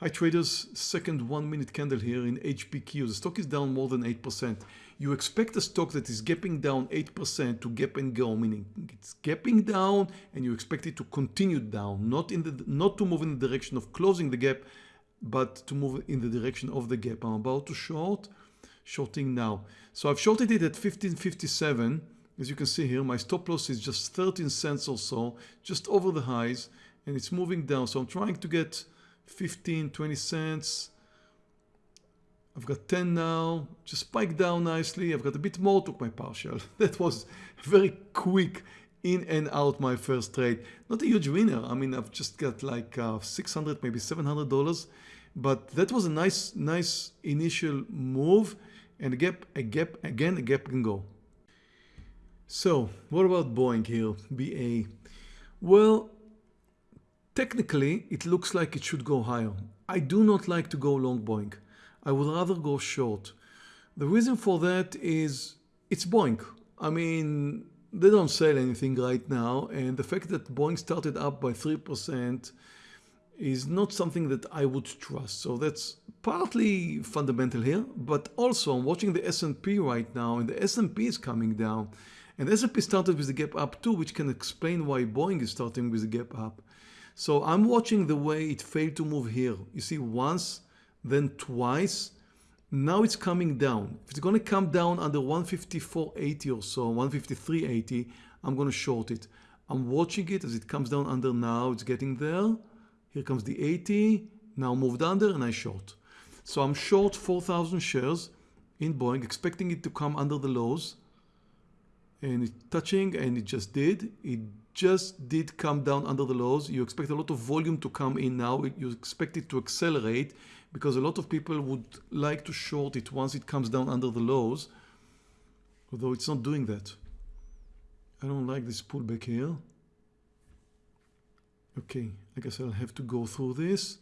Hi traders, second one minute candle here in HPQ. The stock is down more than 8%. You expect a stock that is gapping down 8% to gap and go, meaning it's gapping down and you expect it to continue down, not in the not to move in the direction of closing the gap, but to move in the direction of the gap. I'm about to short, shorting now. So I've shorted it at 1557. As you can see here, my stop loss is just 13 cents or so, just over the highs, and it's moving down. So I'm trying to get 15, 20 cents. I've got 10 now, just spiked down nicely. I've got a bit more, took my partial. That was very quick in and out my first trade. Not a huge winner. I mean, I've just got like uh, 600, maybe $700. But that was a nice, nice initial move. And a gap, a gap, again, a gap can go. So what about Boeing here, BA? Well, Technically, it looks like it should go higher. I do not like to go long Boeing. I would rather go short. The reason for that is it's Boeing. I mean, they don't sell anything right now and the fact that Boeing started up by 3% is not something that I would trust. So that's partly fundamental here, but also I'm watching the S&P right now and the S&P is coming down. And S&P started with the gap up too, which can explain why Boeing is starting with the gap up. So I'm watching the way it failed to move here. You see once, then twice. Now it's coming down. If it's going to come down under 154.80 or so, 153.80, I'm going to short it. I'm watching it as it comes down under now. It's getting there. Here comes the 80. Now moved under and I short. So I'm short 4,000 shares in Boeing, expecting it to come under the lows. And it's touching and it just did. It just did come down under the lows. You expect a lot of volume to come in now. You expect it to accelerate because a lot of people would like to short it once it comes down under the lows, although it's not doing that. I don't like this pullback here. Okay, I guess I'll have to go through this.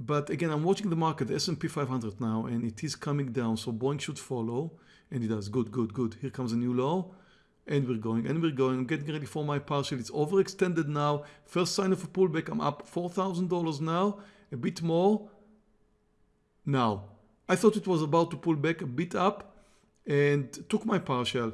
But again, I'm watching the market, the S&P 500 now, and it is coming down. So Boeing should follow, and it does. Good, good, good. Here comes a new low and we're going and we're going. I'm getting ready for my partial. It's overextended now. First sign of a pullback. I'm up $4,000 now, a bit more. Now, I thought it was about to pull back a bit up and took my partial.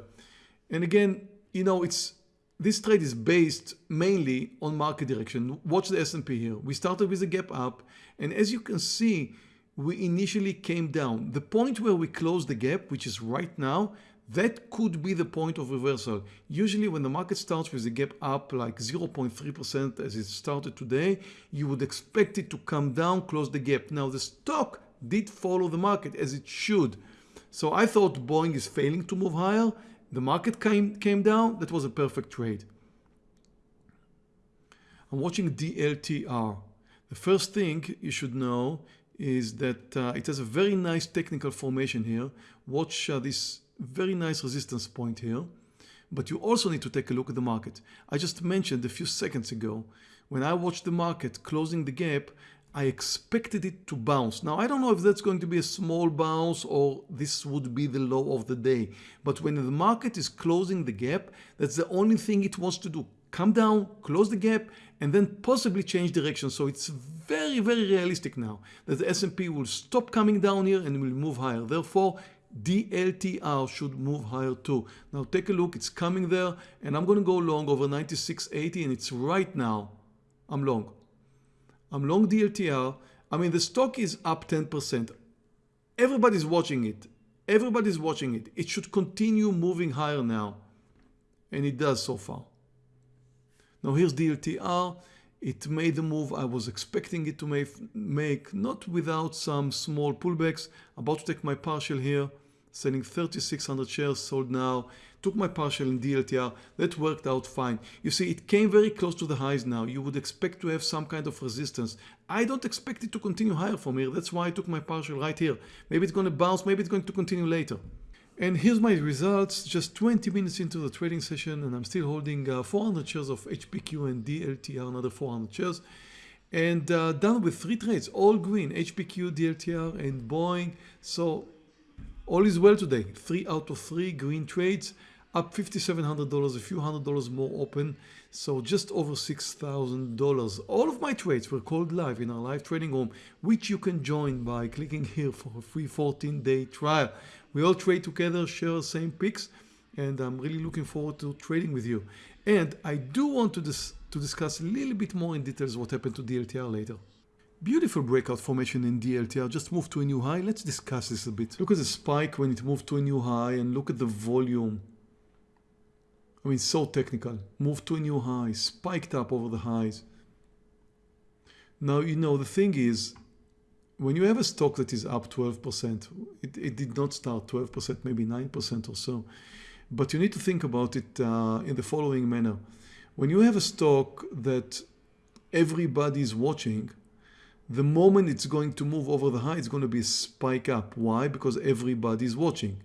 And again, you know, it's this trade is based mainly on market direction. Watch the S&P here. We started with a gap up and as you can see, we initially came down. The point where we closed the gap, which is right now, that could be the point of reversal. Usually when the market starts with a gap up like 0.3% as it started today, you would expect it to come down, close the gap. Now the stock did follow the market as it should. So I thought Boeing is failing to move higher. The market came, came down. That was a perfect trade. I'm watching DLTR. The first thing you should know is that uh, it has a very nice technical formation here. Watch uh, this very nice resistance point here. But you also need to take a look at the market. I just mentioned a few seconds ago, when I watched the market closing the gap, I expected it to bounce. Now, I don't know if that's going to be a small bounce or this would be the low of the day. But when the market is closing the gap, that's the only thing it wants to do. Come down, close the gap, and then possibly change direction. So it's very, very realistic now that the S&P will stop coming down here and will move higher. Therefore, DLTR should move higher too. Now take a look, it's coming there and I'm going to go long over 96.80 and it's right now. I'm long. I'm long DLTR. I mean the stock is up 10%. Everybody's watching it. Everybody's watching it. It should continue moving higher now. And it does so far. Now here's DLTR. It made the move I was expecting it to make, not without some small pullbacks. About to take my partial here, selling 3,600 shares sold now. Took my partial in DLTR. That worked out fine. You see, it came very close to the highs now. You would expect to have some kind of resistance. I don't expect it to continue higher from here. That's why I took my partial right here. Maybe it's going to bounce. Maybe it's going to continue later. And here's my results, just 20 minutes into the trading session and I'm still holding uh, 400 shares of HPQ and DLTR, another 400 shares. And uh, done with three trades, all green, HPQ, DLTR and Boeing. So all is well today, three out of three green trades. up $5,700, a few hundred dollars more open. So just over $6,000. All of my trades were called live in our live trading room, which you can join by clicking here for a free 14 day trial. We all trade together, share the same picks, and I'm really looking forward to trading with you. And I do want to, dis to discuss a little bit more in details what happened to DLTR later. Beautiful breakout formation in DLTR, just moved to a new high. Let's discuss this a bit. Look at the spike when it moved to a new high and look at the volume. I mean, so technical. Moved to a new high, spiked up over the highs. Now, you know, the thing is, when you have a stock that is up 12%, it, it did not start 12%, maybe 9% or so. But you need to think about it uh, in the following manner. When you have a stock that everybody is watching, the moment it's going to move over the high, it's going to be a spike up. Why? Because everybody is watching.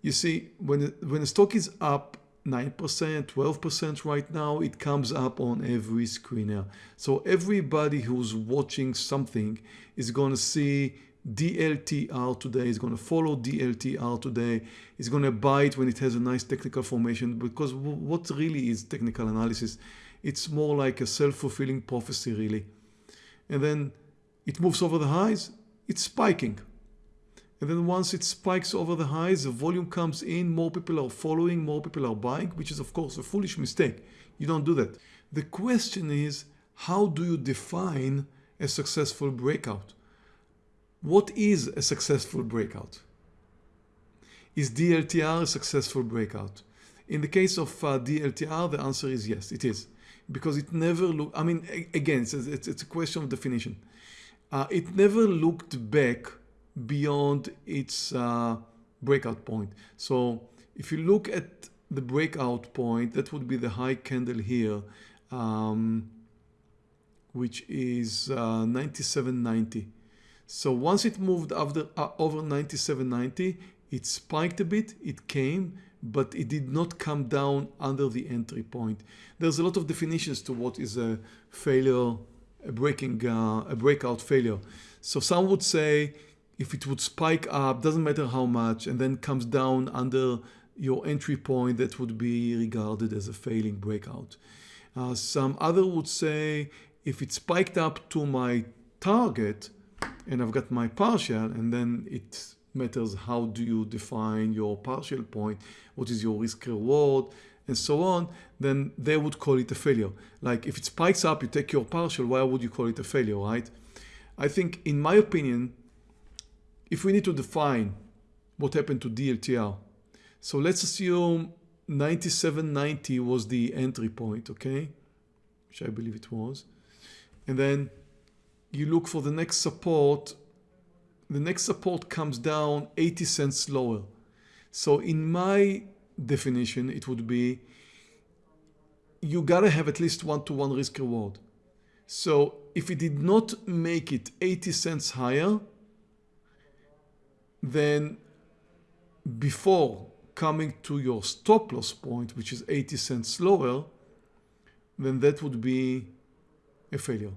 You see, when, when a stock is up 9%, 12% right now, it comes up on every screener. So everybody who's watching something is going to see DLTR today, is going to follow DLTR today, is going to buy it when it has a nice technical formation because what really is technical analysis? It's more like a self-fulfilling prophecy really. And then it moves over the highs, it's spiking. And then once it spikes over the highs, the volume comes in, more people are following, more people are buying, which is of course a foolish mistake. You don't do that. The question is, how do you define a successful breakout? What is a successful breakout? Is DLTR a successful breakout? In the case of uh, DLTR, the answer is yes, it is. Because it never looked, I mean, again, it's, it's, it's, a question of definition. Uh, it never looked back beyond its uh, breakout point. So if you look at the breakout point, that would be the high candle here, um, which is uh, 97.90. So once it moved after, uh, over 97.90, it spiked a bit, it came, but it did not come down under the entry point. There's a lot of definitions to what is a failure, a breaking, uh, a breakout failure. So some would say if it would spike up, doesn't matter how much, and then comes down under your entry point, that would be regarded as a failing breakout. Uh, some other would say if it spiked up to my target and I've got my partial and then it matters how do you define your partial point, what is your risk reward and so on, then they would call it a failure. Like if it spikes up, you take your partial, why would you call it a failure, right? I think in my opinion, if we need to define what happened to DLTR, so let's assume 97.90 was the entry point, okay? Which I believe it was. And then you look for the next support. The next support comes down 80 cents lower. So in my definition, it would be you gotta have at least one-to-one -one risk reward. So if it did not make it 80 cents higher, then before coming to your stop loss point, which is 80 cents lower, then that would be a failure.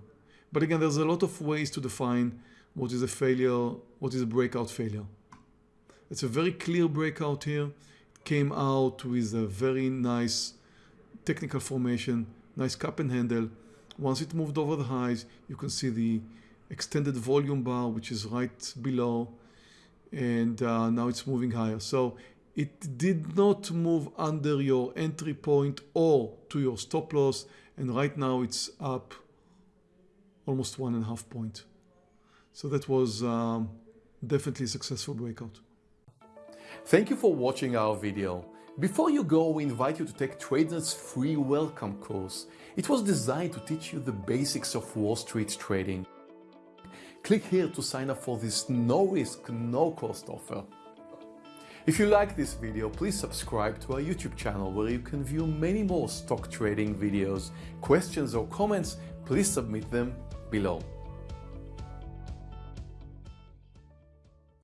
But again, there's a lot of ways to define what is a failure, what is a breakout failure. It's a very clear breakout here. It came out with a very nice technical formation, nice cup and handle. Once it moved over the highs, you can see the extended volume bar, which is right below and uh, now it's moving higher. So it did not move under your entry point or to your stop loss and right now it's up almost one and a half point. So that was um, definitely a successful breakout. Thank you for watching our video. Before you go, we invite you to take Trader's free welcome course. It was designed to teach you the basics of Wall Street trading. Click here to sign up for this no risk, no cost offer. If you like this video, please subscribe to our YouTube channel where you can view many more stock trading videos. Questions or comments, please submit them below.